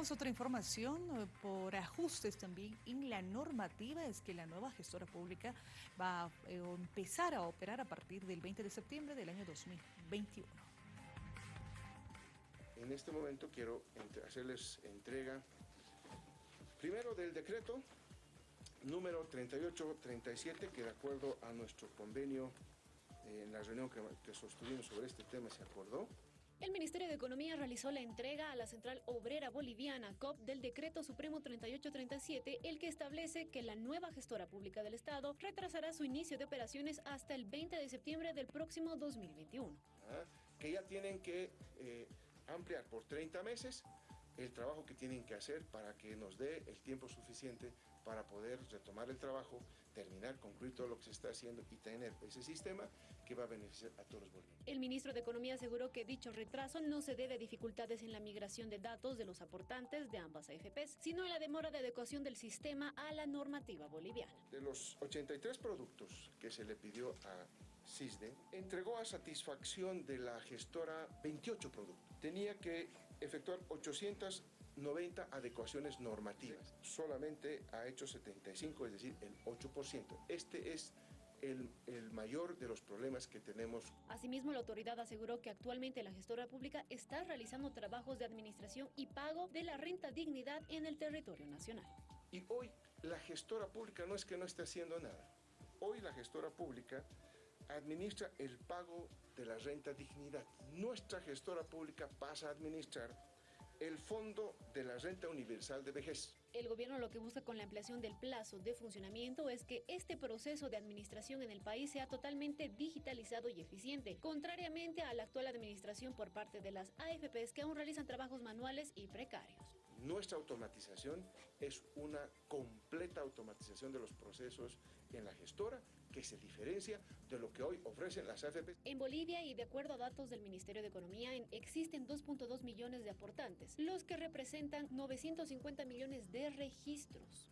Tenemos otra información eh, por ajustes también en la normativa, es que la nueva gestora pública va a eh, empezar a operar a partir del 20 de septiembre del año 2021. En este momento quiero hacerles entrega primero del decreto número 3837 que de acuerdo a nuestro convenio eh, en la reunión que, que sostuvimos sobre este tema se acordó el Ministerio de Economía realizó la entrega a la Central Obrera Boliviana, COP, del Decreto Supremo 3837, el que establece que la nueva gestora pública del Estado retrasará su inicio de operaciones hasta el 20 de septiembre del próximo 2021. Ah, que ya tienen que eh, ampliar por 30 meses el trabajo que tienen que hacer para que nos dé el tiempo suficiente para poder retomar el trabajo, terminar, concluir todo lo que se está haciendo y tener ese sistema que va a beneficiar a todos los bolivianos. El ministro de Economía aseguró que dicho retraso no se debe a dificultades en la migración de datos de los aportantes de ambas AFPs, sino en la demora de adecuación del sistema a la normativa boliviana. De los 83 productos que se le pidió a CISDE, entregó a satisfacción de la gestora 28 productos. Tenía que efectuar 890 adecuaciones normativas. Solamente ha hecho 75, es decir, el 8%. Este es el, el, mayor de los problemas que tenemos. Asimismo, la autoridad aseguró que actualmente la gestora pública está realizando trabajos de administración y pago de la renta dignidad en el territorio nacional. Y hoy la gestora pública no es que no esté haciendo nada. Hoy la gestora pública administra el pago de la renta dignidad. Nuestra gestora pública pasa a administrar el Fondo de la Renta Universal de Vejez. El gobierno lo que busca con la ampliación del plazo de funcionamiento es que este proceso de administración en el país sea totalmente digitalizado y eficiente, contrariamente a la actual administración por parte de las AFPs que aún realizan trabajos manuales y precarios. Nuestra automatización es una completa automatización de los procesos en la gestora que se diferencia de lo que hoy ofrecen las AFP. En Bolivia y de acuerdo a datos del Ministerio de Economía existen 2.2 millones de aportantes, los que representan 950 millones de registros.